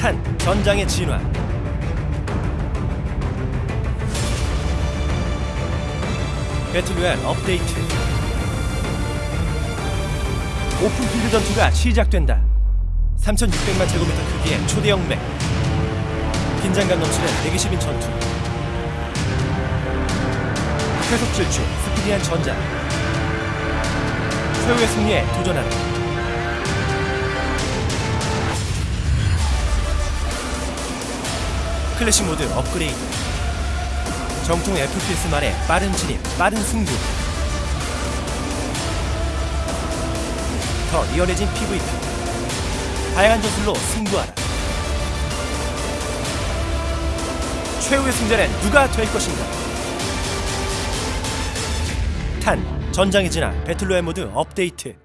탄 전장의 진화. 배틀로얄 업데이트. open field 전투가 시작된다. 3600만 제곱미터 크기의 초대형 맵 긴장감 넘치는 120인 전투. 쾌속 질주 스피디한 전장. 최후의 승리에 도전하는 클래식 모드 업그레이드. 정통 FPS만의 빠른 진입, 빠른 승부. 더 리얼해진 PVP 다양한 전술로 승부하라. 최후의 승자는 누가 될 것인가? 탄 전장의 진화 배틀로얄 모드 업데이트